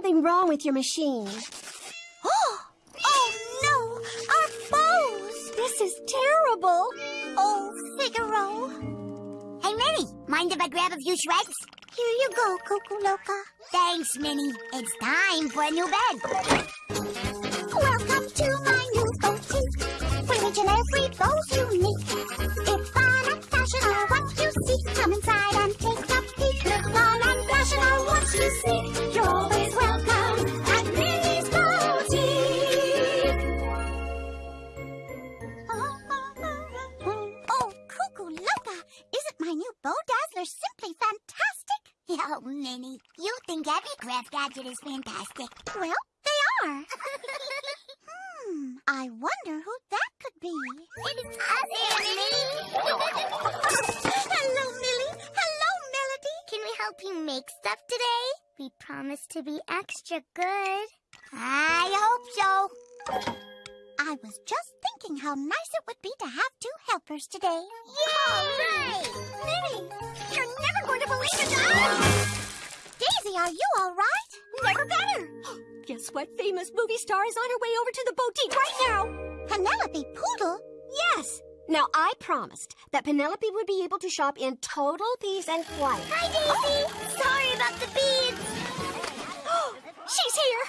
something wrong with your machine. Oh, oh no! Our bows! This is terrible. Oh, Figaro. Hey, Minnie, mind if I grab a few shreds? Here you go, Cuckoo Loca. Thanks, Minnie. It's time for a new bed. Welcome to my new boutique. Where each and every bow's unique. If fun and fashion are what you seek, come inside and take a peek. If fun and fashion are what you seek, Minnie, you think every craft gadget is fantastic. Well, they are. hmm, I wonder who that could be. It's us, Minnie. Hello, Millie. Hello, Melody. Can we help you make stuff today? We promise to be extra good. I hope so. I was just thinking how nice it would be to have two helpers today. Yay! Millie, you're never going to believe it. Daisy, are you all right? Never better. Guess what famous movie star is on her way over to the boutique right now? Penelope Poodle? Yes. Now, I promised that Penelope would be able to shop in total peace and quiet. Hi, Daisy. Oh. Sorry about the beads. She's here.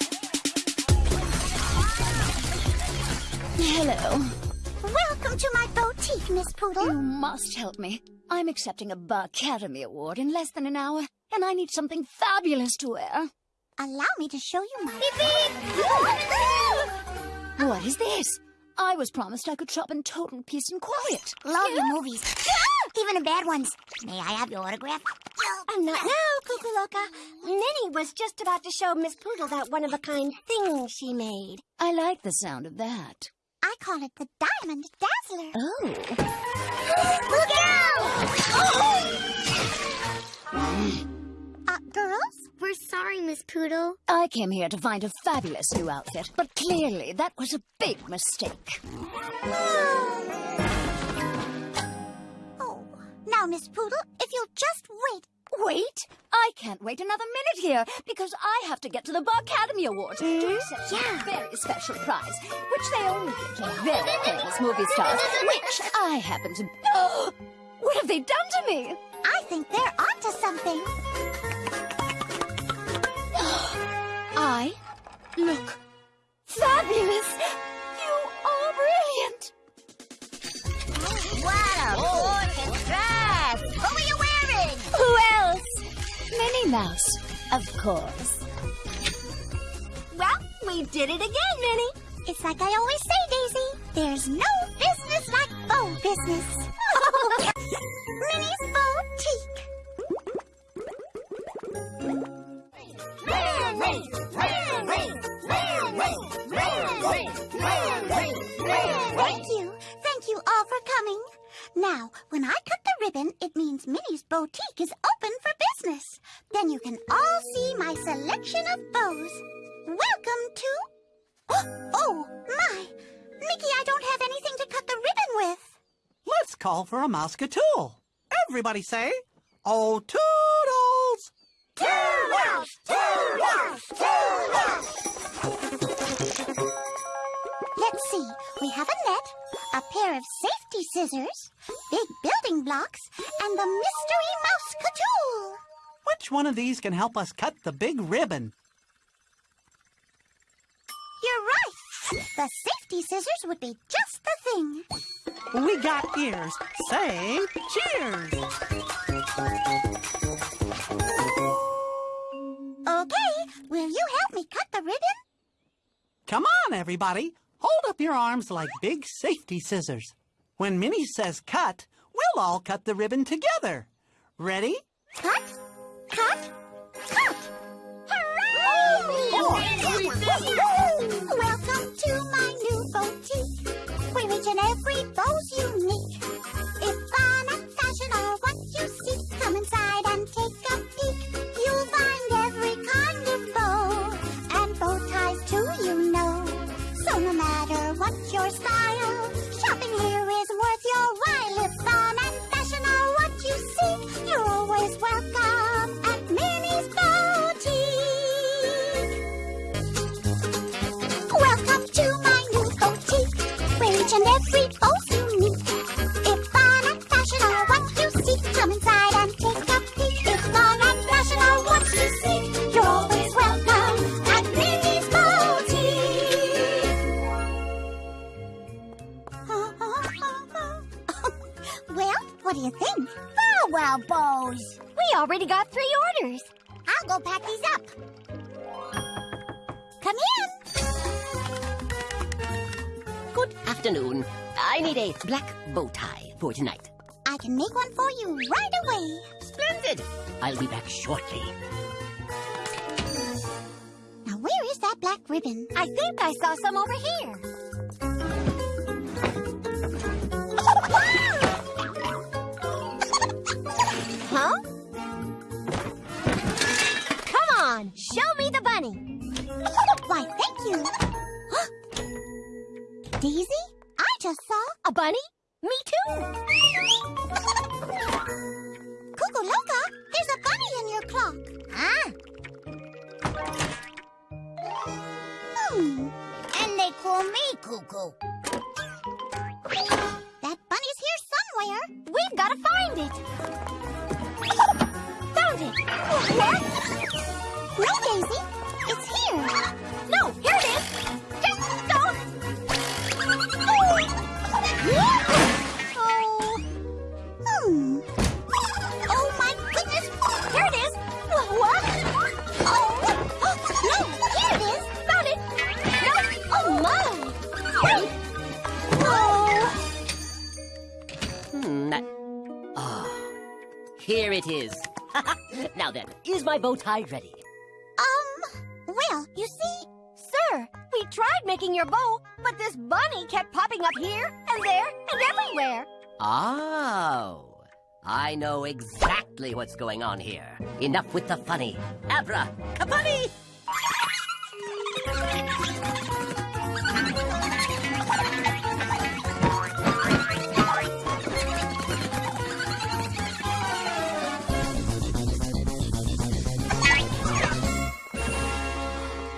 Hello. Welcome to my boutique, Miss Poodle. You must help me. I'm accepting a Barkademy Award in less than an hour, and I need something fabulous to wear. Allow me to show you my... What is this? I was promised I could shop in total peace and quiet. Love your movies. Even the bad ones. May I have your autograph? And not now, Cuckoo Loca. Minnie was just about to show Miss Poodle that one-of-a-kind thing she made. I like the sound of that. I call it the Diamond Dazzler. Oh. Look out! Oh! Uh, girls? We're sorry, Miss Poodle. I came here to find a fabulous new outfit, but clearly that was a big mistake. Oh, now, Miss Poodle, if you'll just wait. Wait! I can't wait another minute here because I have to get to the Barkademy Awards to hmm? accept a very special prize, which they only give to very famous movie stars, which I happen to. what have they done to me? I think they're onto something. I look fabulous. You are brilliant. What oh. a gorgeous Mouse, of course. Well, we did it again, Minnie. It's like I always say, Daisy. There's no business like bow business. Minnie's Boutique. Thank you. Thank you all for coming. Now, when I cut the ribbon, it means Minnie's Boutique is open for business. Then you can all see my selection of bows. Welcome to... Oh, my. Mickey, I don't have anything to cut the ribbon with. Let's call for a Mouseketeer. Everybody say, Oh, toodles! Let's see. We have a net, a pair of safety scissors, big building blocks, and the mystery Mouseketool. Which one of these can help us cut the big ribbon? You're right. The safety scissors would be just the thing. We got ears. Say cheers! Will you help me cut the ribbon? Come on, everybody. Hold up your arms like big safety scissors. When Minnie says cut, we'll all cut the ribbon together. Ready? Cut, cut, cut. Hooray! Welcome to my new boutique, where each and every bow's unique. If fun and fashion are what you seek, come inside black bow tie for tonight. I can make one for you right away. Splendid! I'll be back shortly. Now, where is that black ribbon? I think I saw some over here. Huh? Come on, show me the bunny. Why, thank you. Daisy, bunny? Me too. Cuckoo Loca. There's a bunny in your clock. Ah, Hmm. and they call me Cuckoo. That bunny's here somewhere. We've got to find it. Found it. What? No, Daisy. It's here. No, here it is. Just don't. Oh. Oh, my goodness. Here it is. What? Oh. No, here it is. Found it. No. Oh, my. Wait. Oh. Hmm. Ah. Here it is. now then, is my bow tie ready? Um, well, you see, Sir, we tried making your bow, but this bunny kept popping up here and there and everywhere. Oh. I know exactly what's going on here. Enough with the funny. Abra, kapani!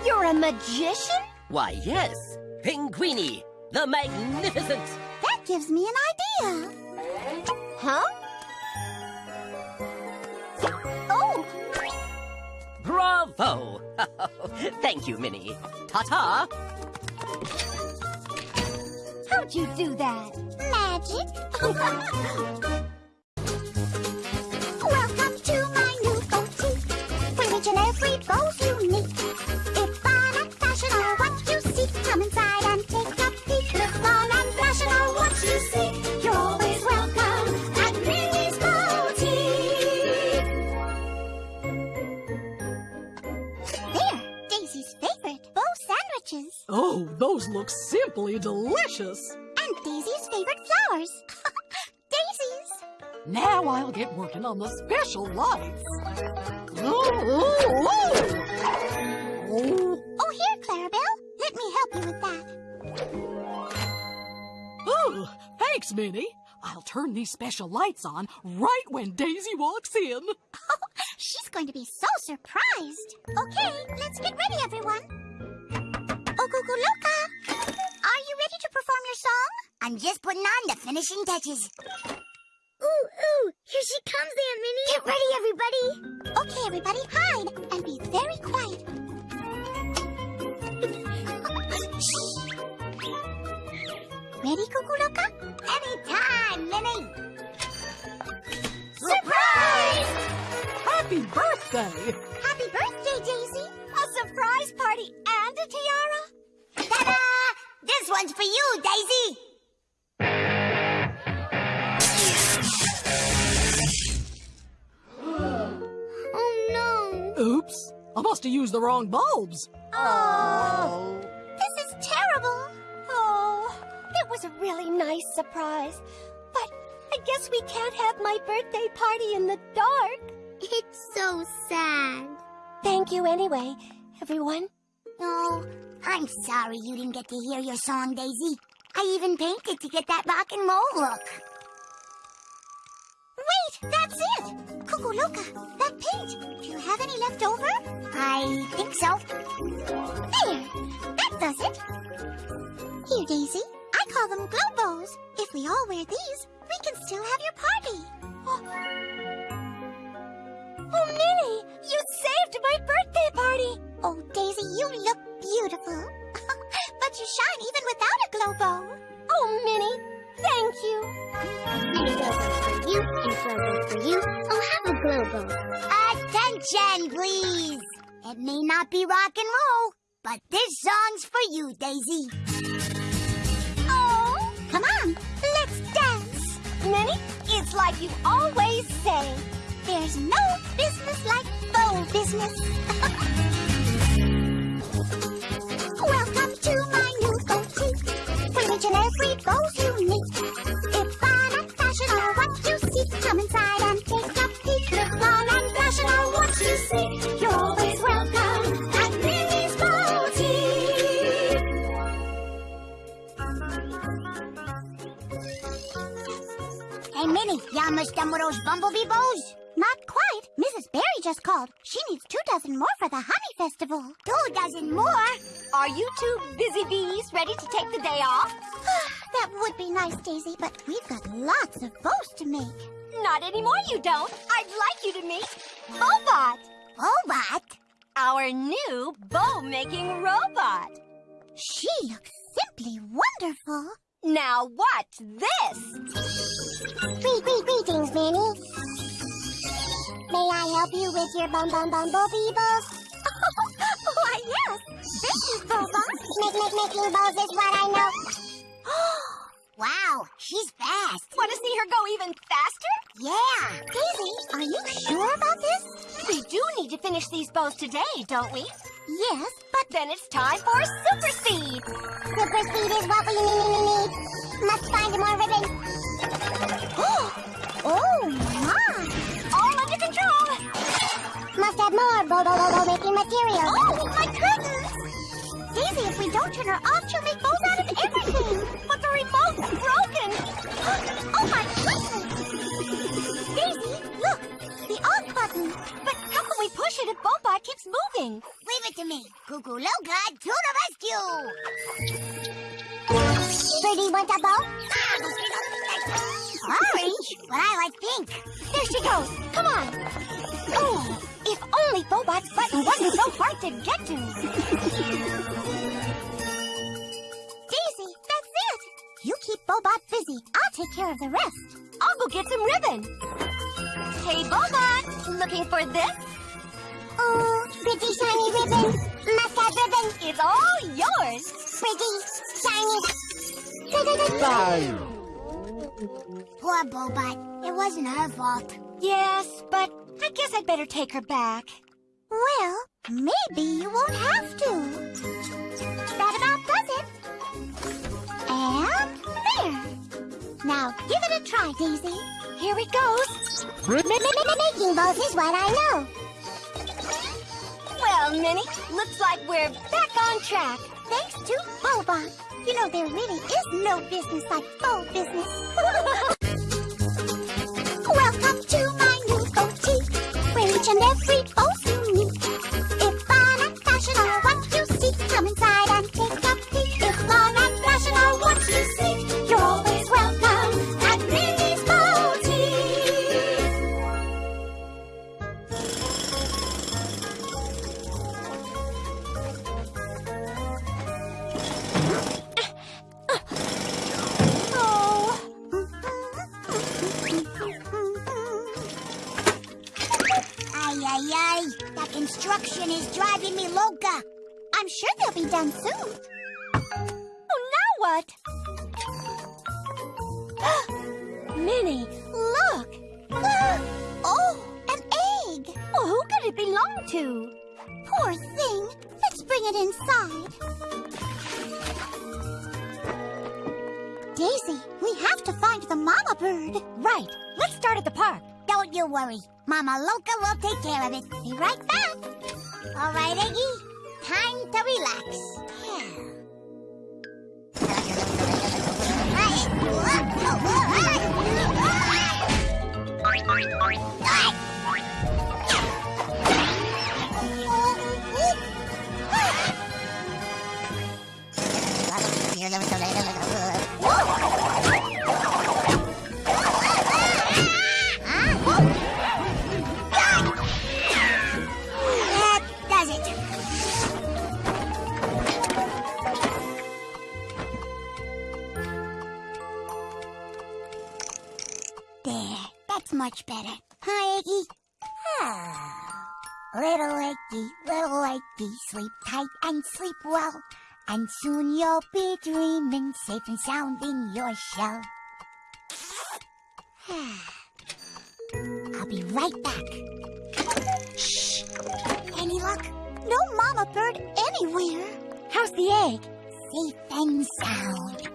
You're a magician? Why, yes. Pinguini, the magnificent. That gives me an idea. Huh? Oh, Bravo! Thank you, Minnie. Ta-ta! how'd you do that? Magic. delicious. And Daisy's favorite flowers. Daisies. Now I'll get working on the special lights. Oh, oh, oh. Oh, here, Clarabelle. Let me help you with that. oh, thanks, Minnie. I'll turn these special lights on right when Daisy walks in. She's going to be so surprised. Okay, let's get ready, everyone. Oh, perform your song? I'm just putting on the finishing touches. Ooh, ooh, here she comes, Aunt Minnie. Get ready, everybody. Okay, everybody, hide and be very quiet. Shh. Ready, Cuckoo Loca? Anytime, Minnie. Surprise! Happy birthday! Happy birthday, Daisy. A surprise party and a tiara? Ta-da! This one's for you, Daisy. oh no. Oops, I must have used the wrong bulbs. Oh. oh. This is terrible. Oh, it was a really nice surprise. But I guess we can't have my birthday party in the dark. It's so sad. Thank you anyway, everyone. Oh, I'm sorry you didn't get to hear your song, Daisy. I even painted to get that rock and roll look. Wait, that's it. Cuckoo Loca, that paint. Do you have any left over? I think so. There, that does it. Here, Daisy. I call them glow bows. If we all wear these, we can still have your party. Oh, oh you saved my birthday party. Oh, Daisy, you look beautiful. but you shine even without a glow bow. Oh, Minnie, thank you. A glow bow for you, and glow bow for you. Oh, have a glow bow. Attention! Please. It may not be rock and roll, but this song's for you, Daisy. Oh, come on, let's dance. Minnie, it's like you always say. There's no business like faux business. and every bow's unique. If fun and fashion are what you seek, come inside and take a peek. If fun and fashion are what you seek, you're always welcome at Minnie's Boutique. Hey, Minnie, you almost done with those bumblebee bows? Just called. She needs two dozen more for the Honey Festival. Two dozen more? Are you two busy bees ready to take the day off? that would be nice, Daisy, but we've got lots of bows to make. Not anymore, you don't. I'd like you to meet Bobot, Robot? our new bow-making robot. She looks simply wonderful. Now watch this. Greet, greet, greetings, Minnie. May I help you with your bum bum bumblebee bows? Why, yes. Thank you, Boba. Make, make, making bows is what I know. Wow, she's fast. Want to see her go even faster? Yeah. Daisy, are you sure about this? We do need to finish these bows today, don't we? Yes, But then it's time for super speed. super speed is what we need, need, need. Must find more ribbon. Don't turn her off, she'll make bows out of everything. But the remote's broken. oh, my goodness! Daisy, look, the off button. But how can we push it if Bobot keeps moving? Leave it to me. Cuckoo Loca to the rescue. Birdie want a bow? Orange? But I like pink. There she goes. Come on. Oh, if only Bobot's button wasn't so hard to get to. You keep Bobot busy. I'll take care of the rest. I'll go get some ribbon. Hey, Bobot, looking for this? Oh, pretty shiny ribbon. Must have ribbon. It's all yours. Pretty, shiny. Poor Bobot. It wasn't her fault. Yes, but I guess I'd better take her back. Well, maybe you won't have to. That about does it. And there. Now give it a try, Daisy. Here it goes. Making bows is what I know. Well, Minnie, looks like we're back on track. Thanks to Boba. You know, there really is no business like faux business. Welcome to my new boutique, where each and every bow's unique. If fun and fashion are And soon you'll be dreaming safe and sound in your shell. I'll be right back. Shh! Any luck? No mama bird anywhere. How's the egg? Safe and sound.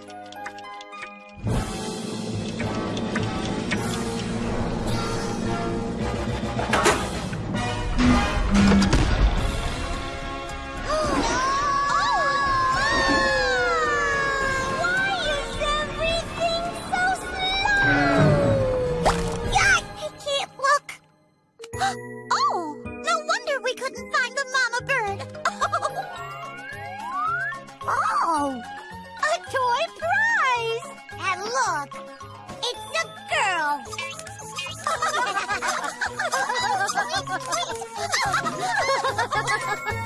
Wait!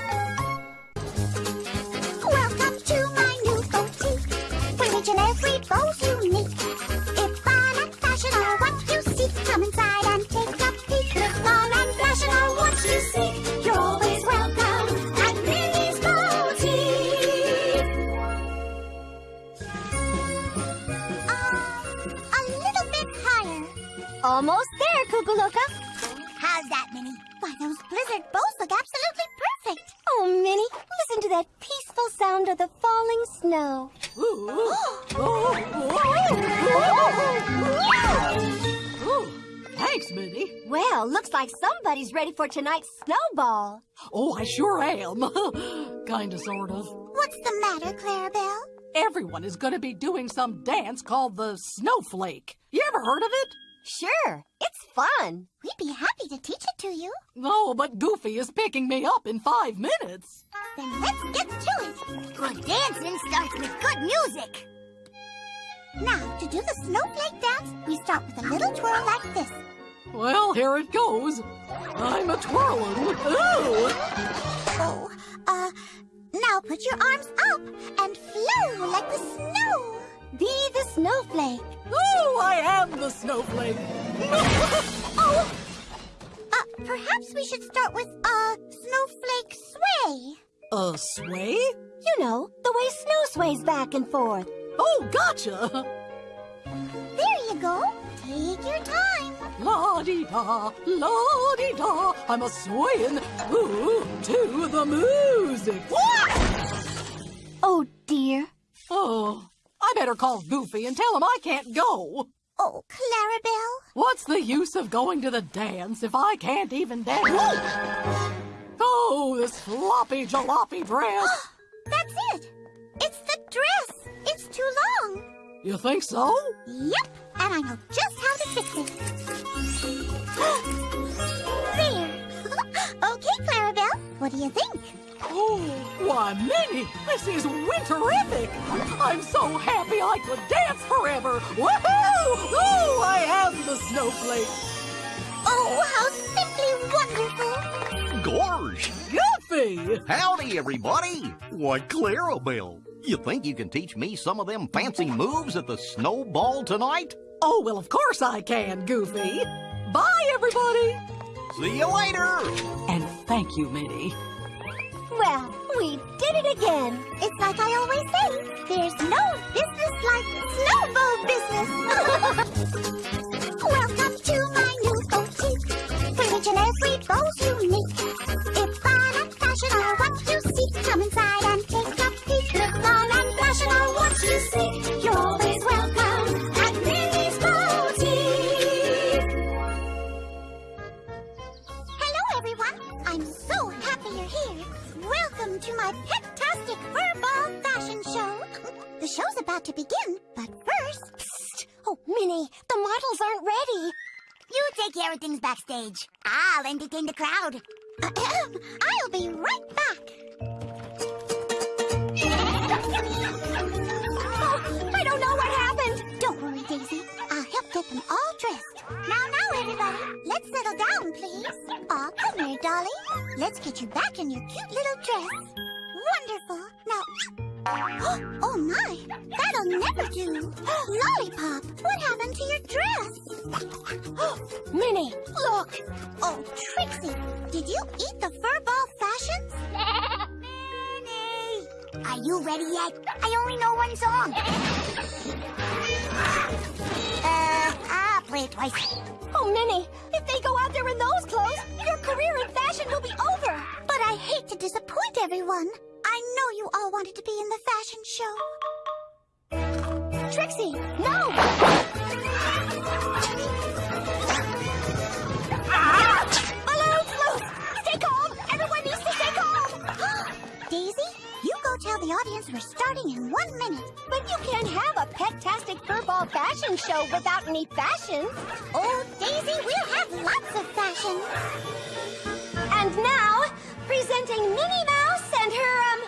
somebody's ready for tonight's snowball. Oh, I sure am. Kinda, sort of. What's the matter, Clarabelle? Everyone is gonna be doing some dance called the snowflake. You ever heard of it? Sure, it's fun. We'd be happy to teach it to you. No, but Goofy is picking me up in five minutes. Then let's get to it. Good dancing starts with good music. Now, to do the snowflake dance, we start with a little twirl like this. Well, here it goes. I'm a twirling. Ooh! Oh, uh, now put your arms up and flow like the snow. Be the snowflake. Oh, I am the snowflake. Oh, uh, perhaps we should start with, uh, snowflake sway. A sway? You know, the way snow sways back and forth. Oh, gotcha. There you go. Take your time. La di da, la di da. I'm a swaying ooh, to the music. Oh, dear. Oh, I better call Goofy and tell him I can't go. Oh, Clarabelle. What's the use of going to the dance if I can't even dance? Oh, this floppy jalopy dress. That's it. It's the dress. It's too long. You think so? Yep, and I know just how to fix it. there. okay, Clarabelle. What do you think? Oh, why, Minnie, this is winterific. I'm so happy I could dance forever. Woohoo! Oh, I am the snowflake. Oh, how simply wonderful. Gorge! Goofy! Howdy, everybody! Why, Clarabelle, you think you can teach me some of them fancy moves at the snowball tonight? Oh, well, of course I can, Goofy. Bye, everybody. See you later! And thank you, Minnie. Well, we did it again. It's like I always say, there's no business like snowball business. Welcome to my new boutique, where each and every bow's unique. If fun and fashion are what you seek, come inside and take a peek. If fun and fashion are what you seek, to begin, but first... Psst. Oh, Minnie, the models aren't ready. You take care of things backstage. I'll entertain the crowd. Ahem. I'll be right back. Oh, I don't know what happened. Don't worry, Daisy. I'll help get them all dressed. Now, now, everybody. Let's settle down, please. Aw, come here, Dolly. Let's get you back in your cute little dress. Wonderful. Now, Oh my, that'll never do. Lollipop, what happened to your dress? Minnie, Look. Oh, Trixie, did you eat the furball fashions? Minnie! Are you ready yet? I only know one song. Uh, I'll play it twice. oh Minnie, if they go out there in those clothes, your career in fashion will be over. But I hate to disappoint everyone. I know you all wanted to be in the fashion show. Trixie, no! Balloon float! Stay calm! Everyone needs to stay calm! Daisy, you go tell the audience we're starting in one minute. But you can't have a pet-tastic furball fashion show without any fashion. Oh, Daisy, we'll have lots of fashion. And now, presenting Minnie Mouse and her, um,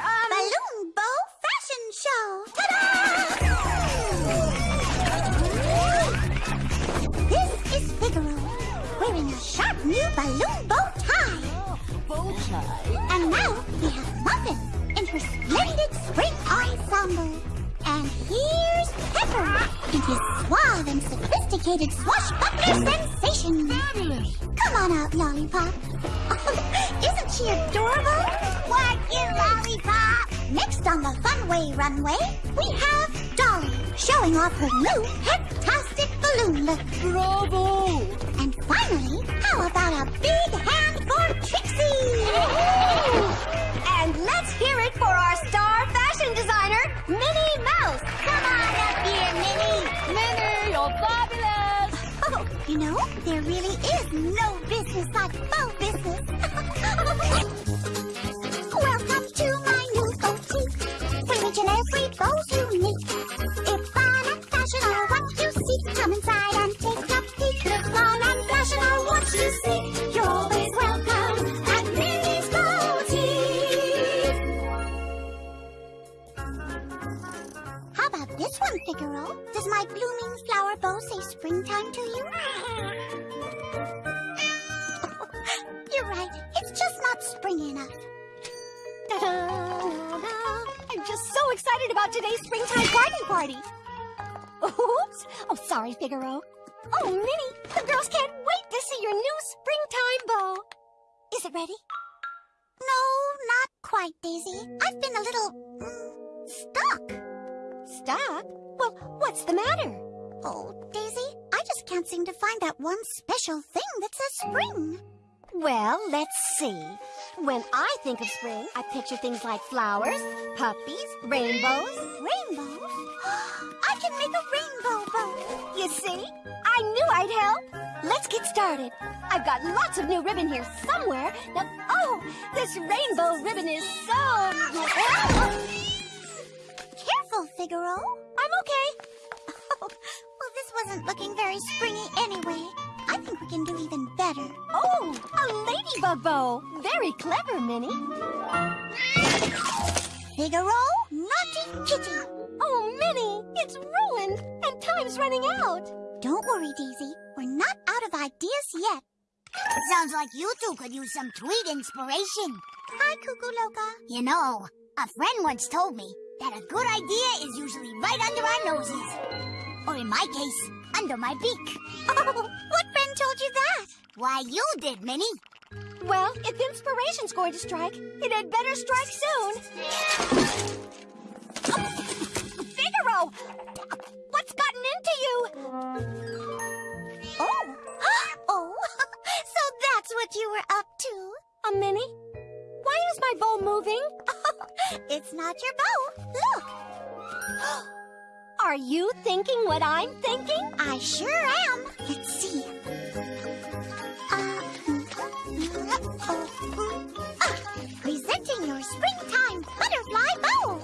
um... Balloon Bow Fashion Show. Ta-da! This is Figaro, wearing a sharp new balloon bow tie. Bow tie. And now we have Muffin in her splendid spring ensemble. And here's Pepper in his suave and sophisticated swashbuckler sensation. Fabulous. Come on out, Lollipop. Isn't she adorable? What you, Lollipop? Next on the Funway runway, we have Dolly showing off her new head-tastic balloon look. Bravo! And finally, how about a big hand for Trixie? And let's hear it for our star fashion designer, you know, there really is no business like bow business. Does my blooming flower bow say springtime to you? You're right. It's just not spring enough. I'm just so excited about today's springtime party party. Oops. Oh, sorry, Figaro. Oh, Minnie, the girls can't wait to see your new springtime bow. Is it ready? No, not quite, Daisy. I've been a little mm, stuck. Well, what's the matter? Oh, Daisy, I just can't seem to find that one special thing that says spring. Well, let's see. When I think of spring, I picture things like flowers, puppies, rainbows. Rainbows? I can make a rainbow bow. You see? I knew I'd help. Let's get started. I've got lots of new ribbon here somewhere. Now, oh, this rainbow ribbon is so... Careful, Figaro. I'm okay. Oh, well, this wasn't looking very springy anyway. I think we can do even better. Oh, a ladybug bow. Very clever, Minnie. Figaro, naughty kitty. Oh, Minnie, it's ruined, and time's running out. Don't worry, Daisy. We're not out of ideas yet. Sounds like you two could use some tweet inspiration. Hi, Cuckoo Loca. You know, a friend once told me that a good idea is usually right under our noses. Or in my case, under my beak. Oh, what friend told you that? Why, you did, Minnie. Well, if inspiration's going to strike, it had better strike soon. Figaro! What's gotten into you? Oh. oh, so that's what you were up to. A Minnie? Why is my bow moving? It's not your bow. Look, Are you thinking what I'm thinking? I sure am. Let's see. Uh, oh, presenting your springtime butterfly bow.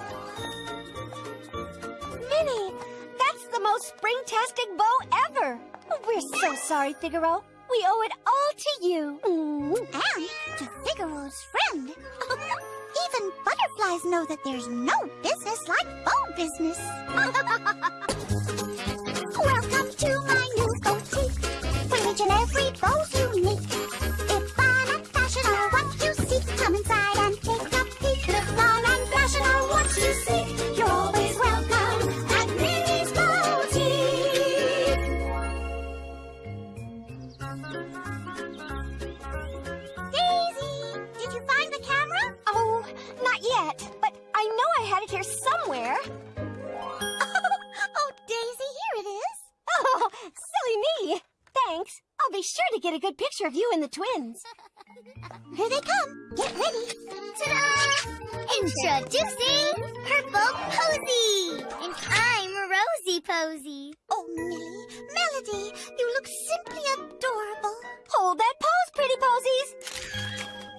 Minnie, that's the most springtastic bow ever. We're so sorry, Figaro. We owe it all to you. Mm. And to Figaro's friend. Even butterflies know that there's no business like bow business. Welcome to my new boutique, where each and every bow's unique. I'll be sure to get a good picture of you and the twins. Here they come. Get ready. Ta-da! Introducing Purple Posy! And I'm Rosie Posy. Oh, Millie, Melody, you look simply adorable. Hold that pose, pretty posies.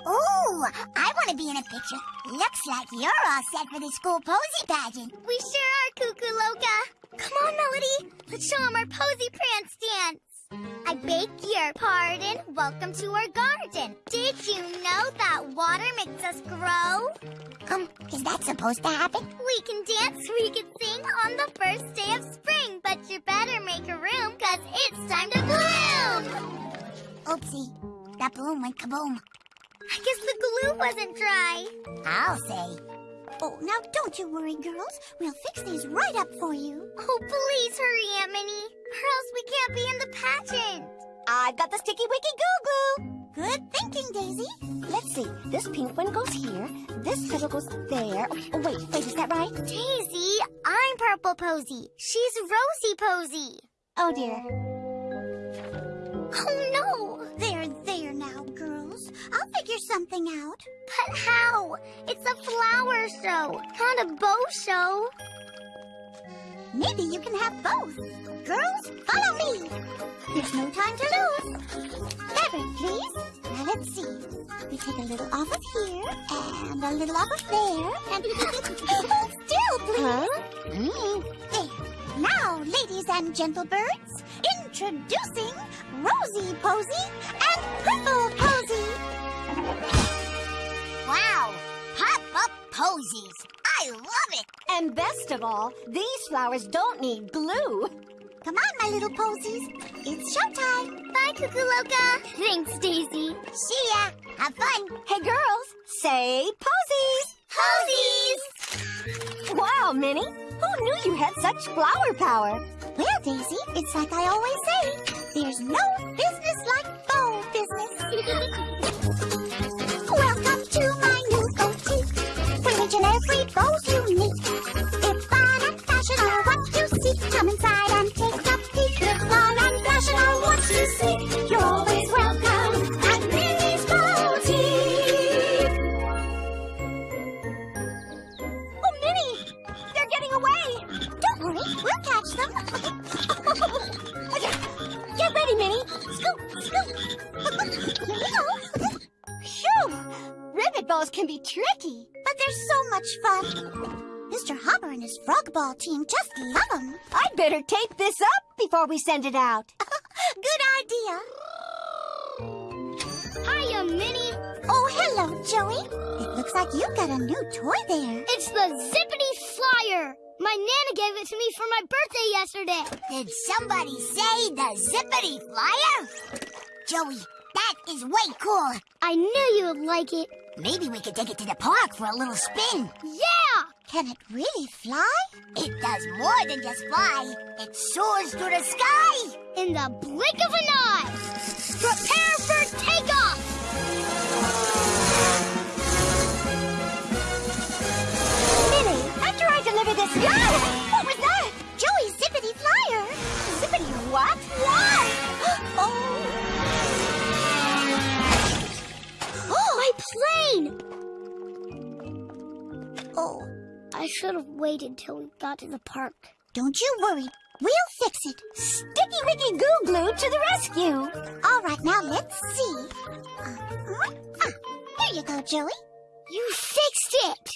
Ooh, I want to be in a picture. Looks like you're all set for the school posy pageant. We sure are, Cuckoo Loca. Come on, Melody. Let's show 'em our posy prance dance. I beg your pardon. Welcome to our garden. Did you know that water makes us grow? Um, is that supposed to happen? We can dance, we can sing on the first day of spring, but you better make a room, cause it's time to bloom! Oopsie, that balloon went kaboom. I guess the glue wasn't dry. I'll say. Oh, now don't you worry, girls. We'll fix these right up for you. Oh, please hurry, Aunt Minnie, or else we can't be in the pageant. I've got the sticky wicky goo glue. Good thinking, Daisy. Let's see. This pink one goes here. This petal goes there. Oh, wait, wait, is that right? Daisy, I'm Purple Posy. She's Rosy Posy. Oh, dear. Oh, no. There, there now. I'll figure something out. But how? It's a flower show, not a bow show. Maybe you can have both. Girls, follow me. There's no time to lose. Fabric, please. Now let's see. We take a little off of here and a little off of there and hold still, please. Mm, There. Now, ladies and gentle birds, introducing Rosie Posy and Purple Posy. Wow, pop up posies. I love it. And best of all, these flowers don't need glue. Come on, my little posies. It's showtime. Bye, Cuckoo Loca. Thanks, Daisy. See ya. Have fun. Hey, girls, say posies. Posies! Wow, Minnie, who knew you had such flower power? Daisy, it's like I always say. There's no business like bow business. be tricky. But they're so much fun. Mr. Hopper and his frog ball team just love them. I'd better tape this up before we send it out. Good idea. Hiya, Minnie. Oh, hello, Joey. It looks like you've got a new toy there. It's the Zippity Flyer. My Nana gave it to me for my birthday yesterday. Did somebody say the Zippity Flyer? Joey, that is way cool. I knew you would like it. Maybe we could take it to the park for a little spin. Yeah! Can it really fly? It does more than just fly. It soars through the sky. In the blink of an eye. Prepare for takeoff. Minnie, after I deliver this... Ah! What was that? Joey's zippity flyer. Zippity what? Fly! oh. Oh, I should have waited till we got to the park. don't you worry. We'll fix it. Sticky Wicky Goo Glue to the rescue. All right, now let's see. Uh-huh. Ah, here you go, Joey. You fixed it!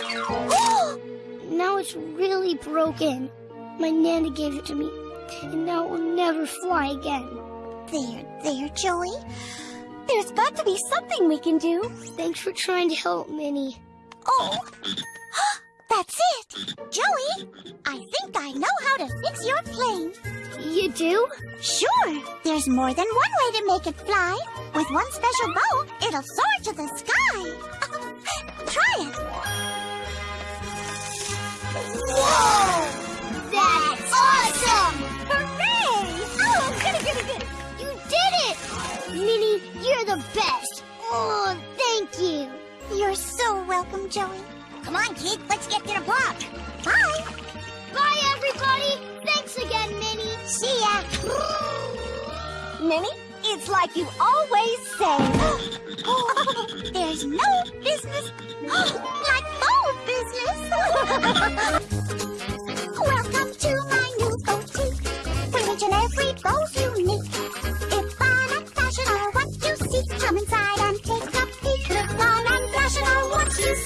now it's really broken. My Nana gave it to me, and now it will never fly again. There, there, Joey. There's got to be something we can do. Thanks for trying to help, Minnie. Oh, that's it. Joey, I think I know how to fix your plane. You do? Sure, there's more than one way to make it fly. With one special bow, it'll soar to the sky. Try it. Whoa! That's awesome! Hooray! Oh, goody, goody, good! You did it! Minnie, you're the best. Oh, thank you. You're so welcome, Joey. Come on, kid. Let's get to the park. Bye. Bye, everybody. Thanks again, Minnie. See ya. Minnie, it's like you always say. There's no business like bow business. Welcome to my new boutique. And every bow's unique. If fun and fashion are what you seek, come inside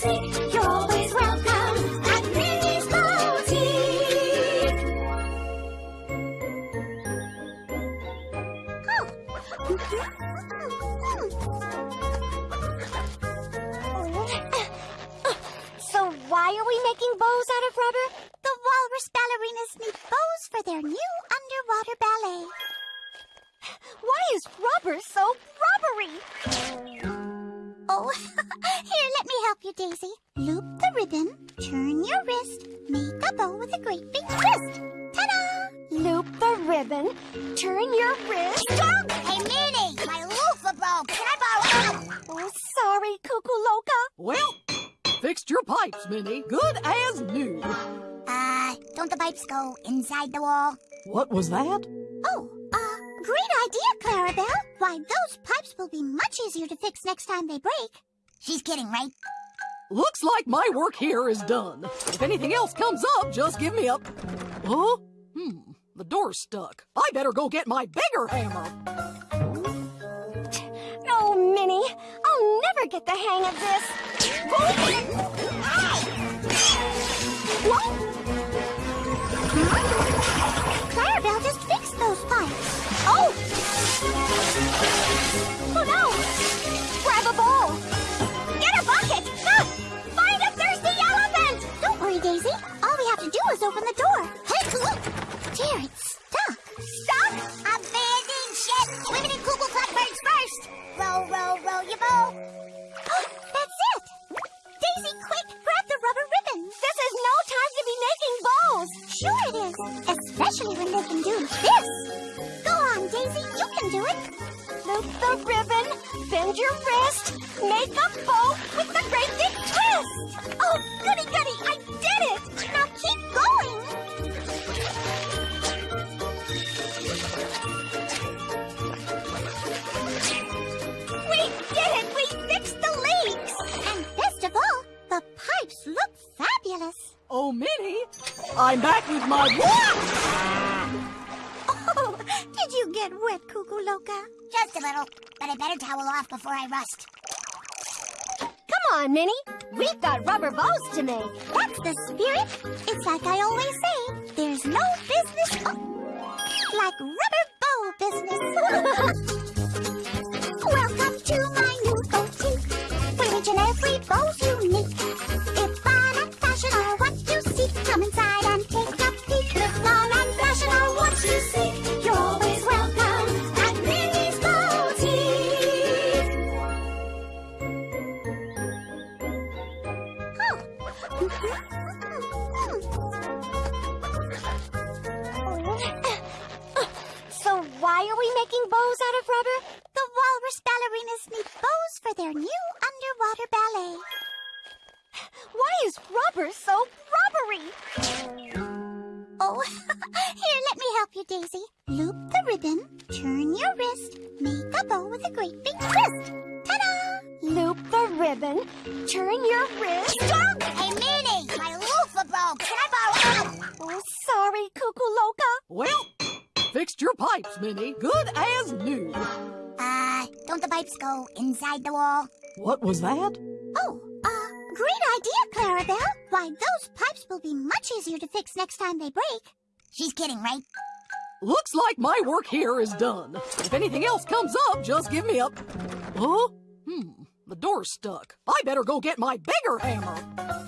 you're always welcome at Minnie's Boutique. So why are we making bows out of rubber? The walrus ballerinas need bows for their new underwater ballet. Why is rubber so rubbery? Oh, here, let me help you, Daisy. Loop the ribbon, turn your wrist, make a bow with a great big twist. Ta-da! Loop the ribbon, turn your wrist. Hey, Minnie, my loofah bow, Can I borrow? Oh, sorry, Cuckoo Loca. Well, fixed your pipes, Minnie. Good as new. Uh, don't the pipes go inside the wall? What was that? Oh, great idea, Clarabelle. Why, those pipes will be much easier to fix next time they break. She's kidding, right? Looks like my work here is done. If anything else comes up, just give me a... Huh? Hmm, the door's stuck. I better go get my bigger hammer. Oh, Minnie, I'll never get the hang of this. What? Clarabelle just fixed those pipes. Oh! No! Grab a bowl! Get a bucket! Find a thirsty elephant! Don't worry, Daisy. All we have to do is open the door. Hey, Dear, it's stuck. Stop! Abandon ship! Women and cuckoo blackbirds first! Your! That's it. Daisy, quick, This is no time to be making bows! Sure it is. Especially when they can do this. Go on, Daisy. You can do it. Loop the ribbon, bend your wrist, make a bow with the great big twist! Oh, goody goody, I'm back with my what? Oh, did you get wet, Cuckoo Loca? Just a little, but I better towel off before I rust. Come on, Minnie. We've got rubber bows to make. That's the spirit. It's like I always say, there's no business oh, like rubber bow business. Welcome to my new boutique, where each and every bow's unique. Rubber? The walrus ballerinas need bows for their new underwater ballet. Why is rubber so rubbery? Oh, here, let me help you, Daisy. Loop the ribbon, turn your wrist, make a bow with a great big twist. Ta-da! Loop the ribbon, turn your wrist. Hey, Minnie, my loofah broke. Can I borrow? Oh, sorry, Cuckoo Loca. Well, fixed your pipes, Minnie. Good as new. Uh, don't the pipes go inside the wall? What was that? Oh, uh, great idea, Clarabelle. Why, those pipes will be much easier to fix next time they break. She's kidding, right? Looks like my work here is done. If anything else comes up, just give me a... Huh? Hmm, the door's stuck. I better go get my bigger hammer.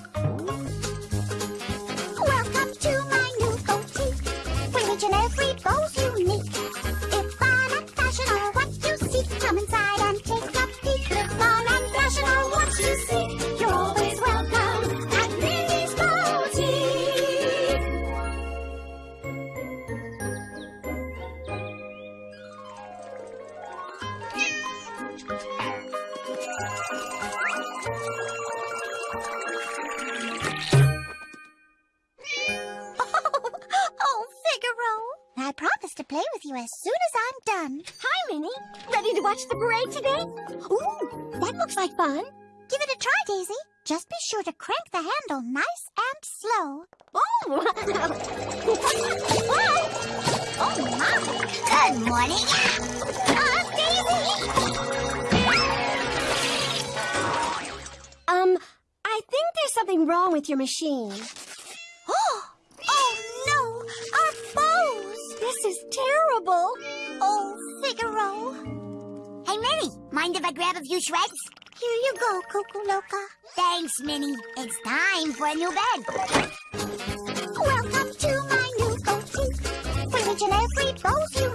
You as soon as I'm done. Hi, Minnie. Ready to watch the parade today? Ooh, that looks like fun. Give it a try, Daisy. Just be sure to crank the handle nice and slow. Oh! Oh, my. Good morning. Uh, Daisy! um, I think there's something wrong with your machine. Oh, oh no! Our bows! This is terrible. Oh, Figaro. Hey, Minnie, mind if I grab a few shreds? Here you go, Cuckoo Loca. Thanks, Minnie. It's time for a new bed. Welcome to my new boutique, where each and every bow's unique.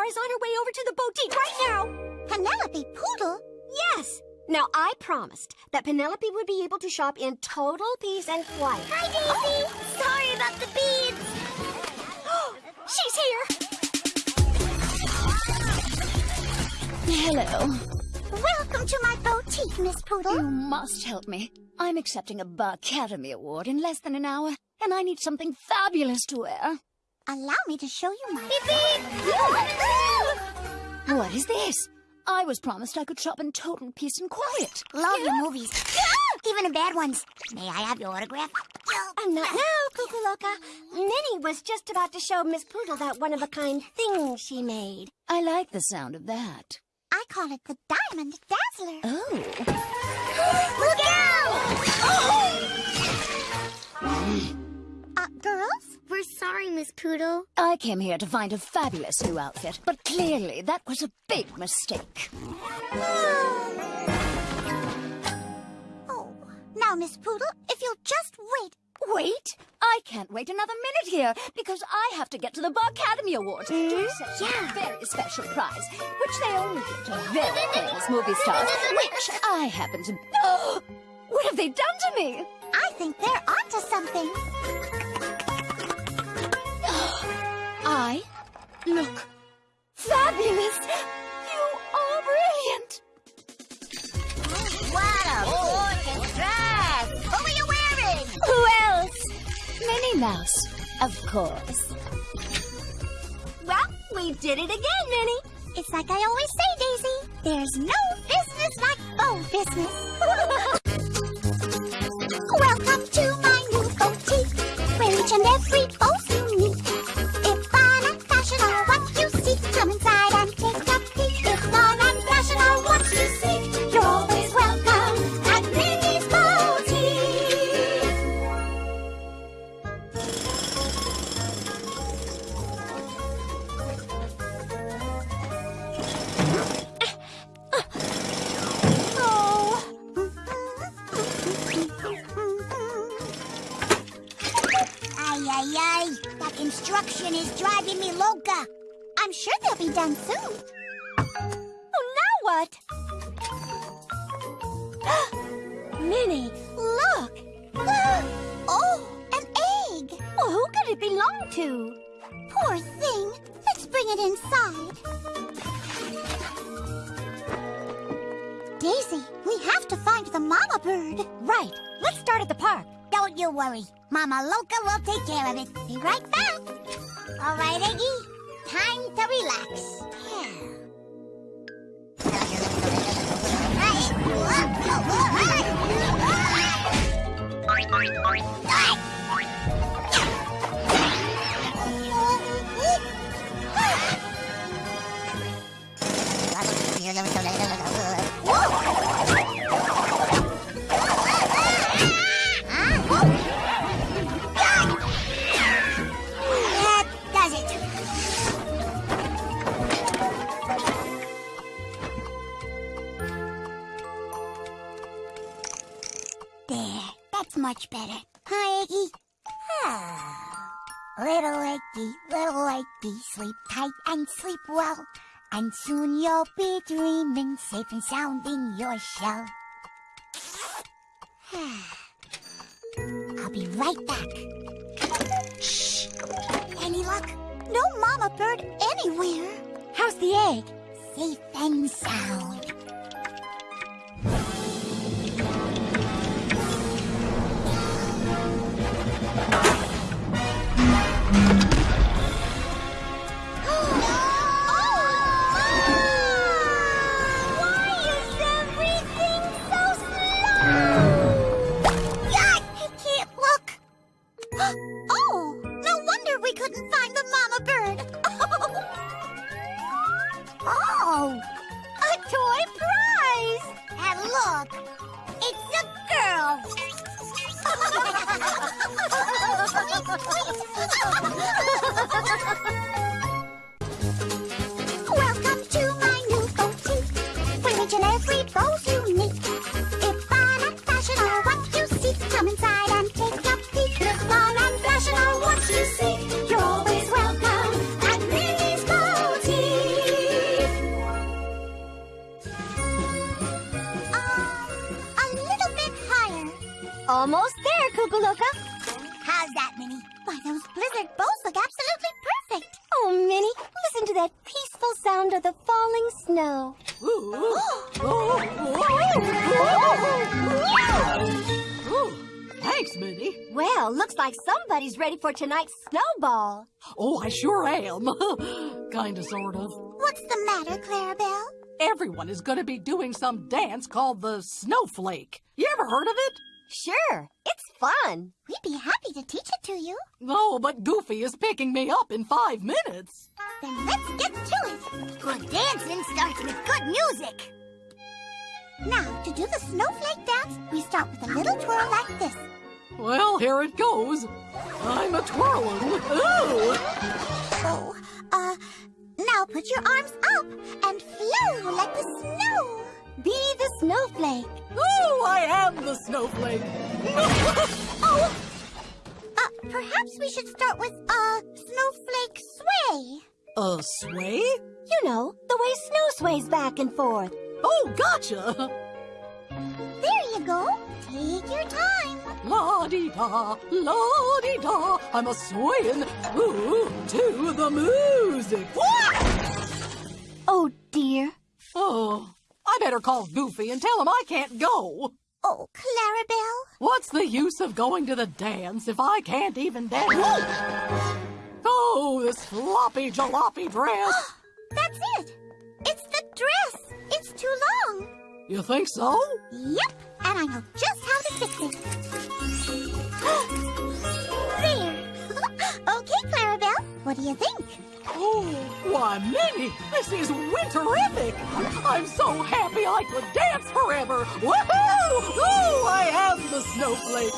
Star is on her way over to the boutique right now? Penelope Poodle? Yes. Now, I promised that Penelope would be able to shop in total peace and quiet. Hi, Daisy. Oh. Sorry about the beads. She's here. Hello. Welcome to my boutique, Miss Poodle. You must help me. I'm accepting a Barkademy Award in less than an hour, and I need something fabulous to wear. Allow me to show you my... What is this? I was promised I could shop in total peace and quiet. Love your movies. Even the bad ones. May I have your autograph? And not now, Cuckoo Loca. Minnie was just about to show Miss Poodle that one-of-a-kind thing she made. I like the sound of that. I call it the Diamond came here to find a fabulous new outfit, but clearly that was a big mistake. Oh, now, Miss Poodle, if you'll just wait. Wait! I can't wait another minute here because I have to get to the Barkademy Awards to hmm? accept a very special prize, which they only give to very famous movie stars, which I happen to. Oh, what have they done to me? I think they're onto something. I look fabulous. You are brilliant. What oh. a gorgeous dress! Who are you wearing? Who else? Minnie Mouse, of course. Well, we did it again, Minnie. It's like I always say, Daisy. There's no business like bow business. Welcome to my new boutique, where each and every bow's unique. If done soon. Oh, now what? Minnie, look. oh, an egg. Well, who could it belong to? Poor thing. Let's bring it inside. Daisy, we have to find the mama bird. Right. Let's start at the park. Don't you worry. Mama Loca will take care of it. Be right back. All right, Eggy. Time to relax. Whoa! Much better. Hi, Eggy. Ah. Little Eggy, little Eggy, sleep tight and sleep well. And soon you'll be dreaming safe and sound in your shell. I'll be right back. Shh. Any luck? No mama bird anywhere. How's the egg? Safe and sound. For tonight's snowball. Oh, I sure am. Kinda, sort of. What's the matter, Clarabelle? Everyone is gonna be doing some dance called the snowflake. You ever heard of it? Sure, it's fun. We'd be happy to teach it to you. No, but Goofy is picking me up in five minutes. Then let's get to it. Good dancing starts with good music. Now, to do the snowflake dance, we start with a little twirl like this. Well, here it goes. I'm a twirling. Ooh! Oh, uh, now put your arms up and flow like the snow. Be the snowflake. Ooh, I am the snowflake. Oh, uh, perhaps we should start with, uh, snowflake sway. A sway? You know, the way snow sways back and forth. Oh, gotcha. There you go. Take your time. La di da, la di da. I'm a swaying ooh to the music. Oh, dear. Oh, I better call Goofy and tell him I can't go. Oh, Clarabelle. What's the use of going to the dance if I can't even dance? Oh, this floppy jalopy dress. That's it. It's the dress. It's too long. You think so? Yep, and I know just how to fix it. there. okay, Clarabelle, what do you think? Oh, why, Minnie, this is winterific. I'm so happy I could dance forever. Woohoo! Oh, I am the snowflake.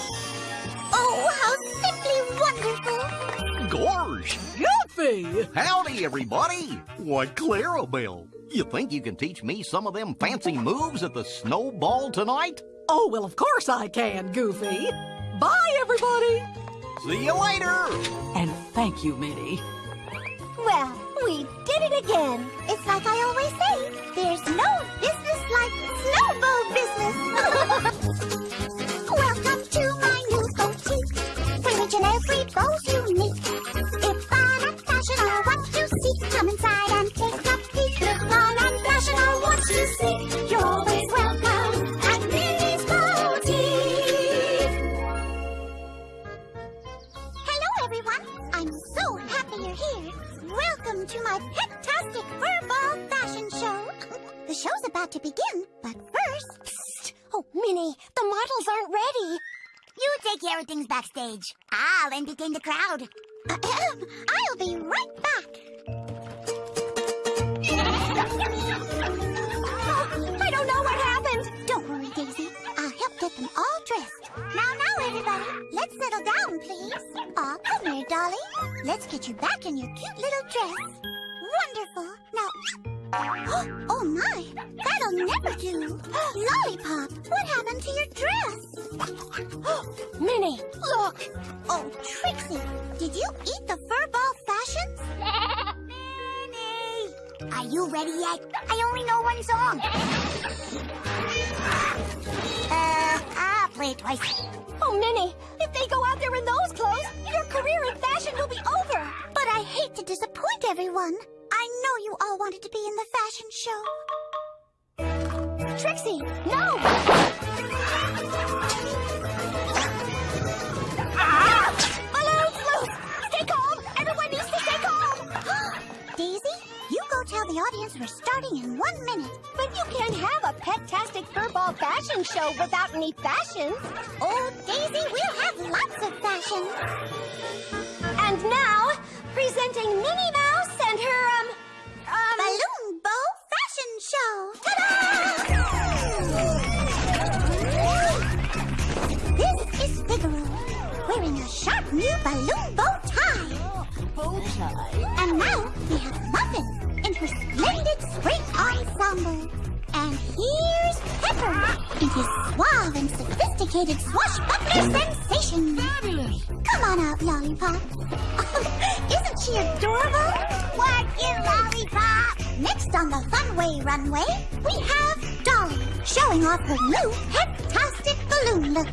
Oh, how simply wonderful. Gorge! Goofy! Howdy, everybody! Why, Clarabelle, you think you can teach me some of them fancy moves at the snowball tonight? Oh, well, of course I can, Goofy. Bye, everybody. See you later! And thank you, Minnie. Well, we did it again. It's like I always say, there's no business like snowball business. Welcome to my new boutique, where each and every bow's unique. Take things backstage. Ah, I'll entertain the crowd. I'll be right back. Oh, I don't know what happened. Don't worry, Daisy. I'll help get them all dressed. Now, now, everybody. Let's settle down, please. Aw, come here, Dolly. Let's get you back in your cute little dress. Wonderful. Now, oh my, that'll never do. Lollipop, what happened to your dress? Minnie, look! Oh, Trixie, did you eat the furball fashions? Minnie! Are you ready yet? I only know one song. Uh, I'll play it twice. Oh, Minnie, if they go out there in those clothes, your career in fashion will be over. But I hate to disappoint everyone. I know you all wanted to be in the fashion show. Trixie, no! Balloons calm! Everyone needs to calm! Daisy, you go tell the audience we're starting in one minute. But you can't have a pet-tastic furball fashion show without any fashions. Oh, Daisy, we'll have lots of fashion. And now, presenting Minnie Mouse sophisticated swashbuckler mm. sensation. Fabulous. Come on out, Lollipop. Isn't she adorable? What you lollipop? Next on the Funway runway, we have Dolly showing off her new heptastic balloon look.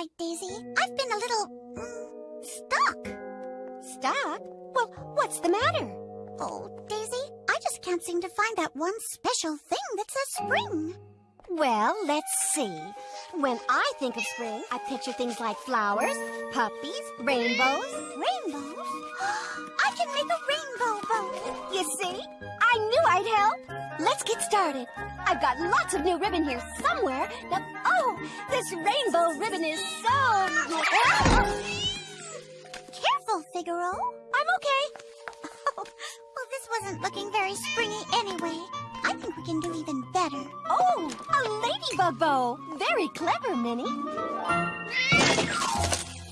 Quite, Daisy. I've been a little mm, stuck. Stuck? Well, what's the matter? Oh, Daisy, I just can't seem to find that one special thing that says spring. Well, let's see. When I think of spring, I picture things like flowers, puppies, rainbows. Rainbows? I can make a rainbow bow. You see? I knew I'd help. Let's get started. I've got lots of new ribbon here somewhere. Now, oh, this rainbow ribbon is so... Careful, Figaro. I'm okay. Oh, well, this wasn't looking very springy anyway. I think we can do even better. Oh, a ladybug bow. Very clever, Minnie.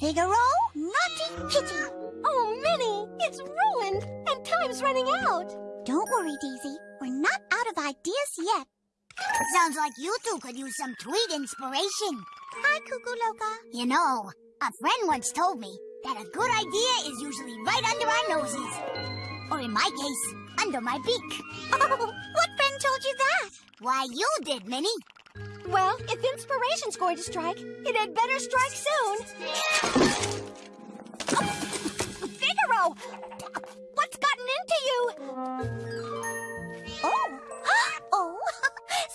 Figaro, naughty kitty. Oh, Minnie, it's ruined, and time's running out. Don't worry, Daisy. We're not out of ideas yet. Sounds like you two could use some tweet inspiration. Hi, Cuckoo Loca. You know, a friend once told me that a good idea is usually right under our noses. Or in my case, under my beak. Oh, what friend told you that? Why, you did, Minnie. Well, if inspiration's going to strike, it had better strike soon. Oh, What's gotten into you? Oh. oh,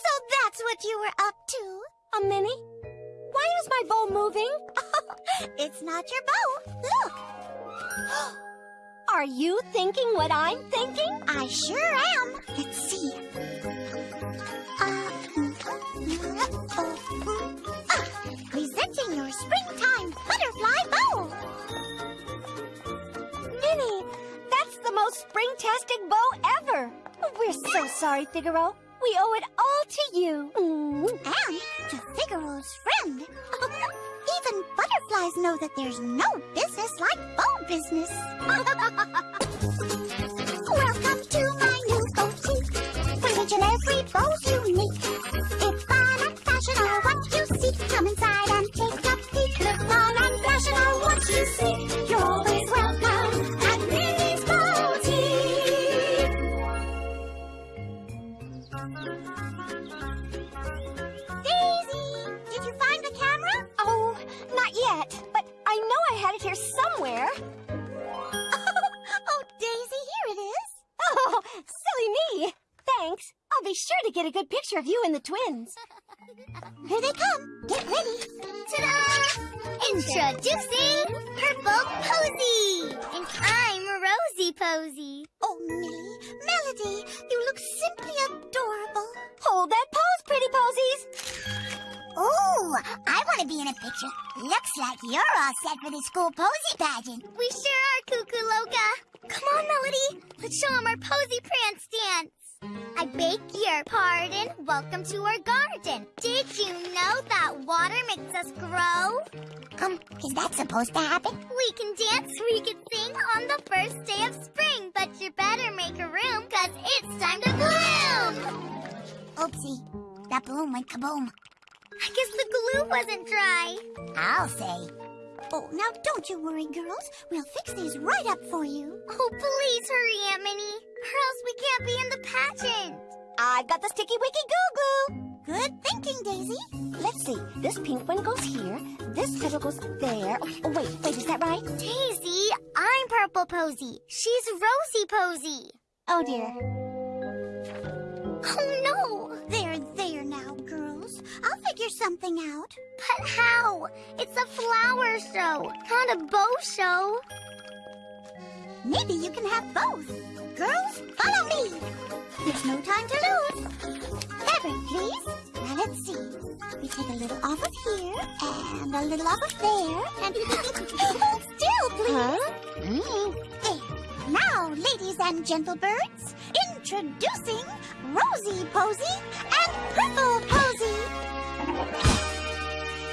so that's what you were up to. A Minnie? Why is my bow moving? It's not your bow. Look, Are you thinking what I'm thinking? I sure am. Let's see. Sorry, Figaro. We owe it all to you. Mm. And to Figaro's friend. Even butterflies know that there's no business like bow business. picture of you and the twins. Here they come. Get ready. Ta-da! Introducing Purple Posy! And I'm Rosie Posy. Oh, Millie, Melody, you look simply adorable. Hold that pose, pretty posies. Ooh, I want to be in a picture. Looks like you're all set for the school posy pageant. We sure are, Cuckoo Loca. Come on, Melody. Let's show 'em our posy prance dance. I beg your pardon. Welcome to our garden. Did you know that water makes us grow? Um, is that supposed to happen? We can dance, we can sing on the first day of spring, but you better make a room, cause it's time to bloom! Oopsie, that balloon went kaboom. I guess the glue wasn't dry. I'll say. Oh, now don't you worry, girls. We'll fix these right up for you. Oh, please hurry, Aunt Minnie, or else we can't be in the pageant. I've got the sticky wicky goo goo. Good thinking, Daisy. Let's see. This pink one goes here. This petal goes there. Oh, wait, wait, is that right? Daisy, I'm Purple Posy. She's Rosie Posy. Oh dear. Oh no! Figure something out. But how? It's a flower show, not a bow show. Maybe you can have both. Girls, follow me. There's no time to lose. Fabric, please. Now let's see. We take a little off of here and a little off of there and hold still, please. Mm, there. Now, ladies and gentle birds, introducing Rosie Posy and Purple Posy.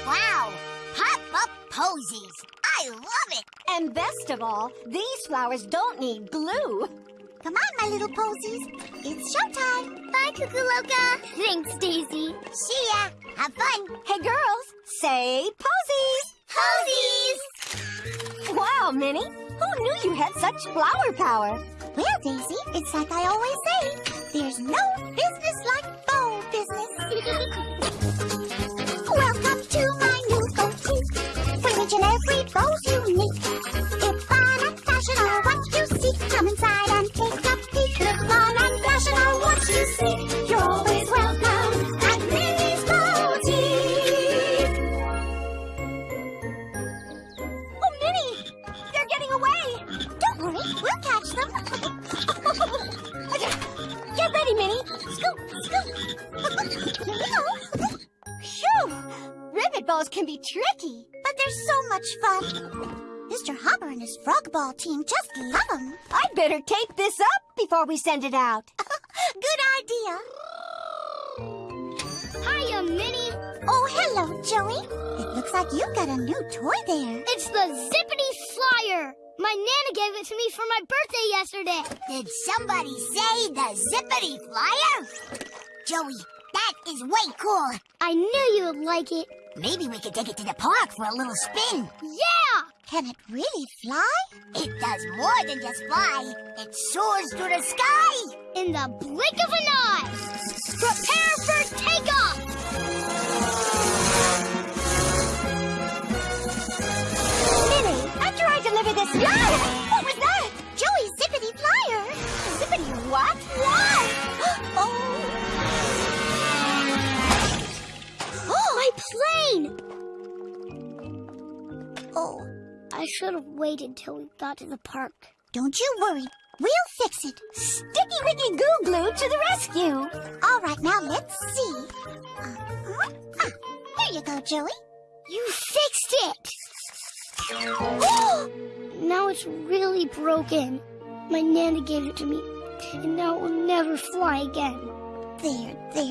Wow, pop up posies. I love it. And best of all, these flowers don't need glue. Come on, my little posies. It's showtime. Bye, Cuckoo Loca. Thanks, Daisy. See ya. Have fun. Hey, girls, say posies. Posies. Wow, Minnie, who knew you had such flower power? Well, Daisy, it's like I always say. There's no business like bow business. Welcome to my new boutique, where each and every bow's unique. If fun and fashion are what you seek, come inside and take a peek. If fun and fashion are what you seek, Hopper and his frog ball team just love them. I'd better tape this up before we send it out. Good idea. Hiya, Minnie. Oh, hello, Joey. It looks like you've got a new toy there. It's the Zippity Flyer. My Nana gave it to me for my birthday yesterday. Did somebody say the Zippity Flyer? Joey, that is way cool. I knew you would like it. Maybe we could take it to the park for a little spin. Yeah! Can it really fly? It does more than just fly. It soars through the sky. In the blink of an eye. Prepare for takeoff. Minnie, after I deliver this... What was that? Joey's zippity flyer. Zippity what? Wow! oh. My plane! Oh, I should have waited till we got to the park. don't you worry. We'll fix it. Sticky Wicky Goo Glue to the rescue. All right, now let's see. Uh-huh. Ah, here you go, Joey. You fixed it! now it's really broken. My Nana gave it to me, and now it will never fly again. There, there.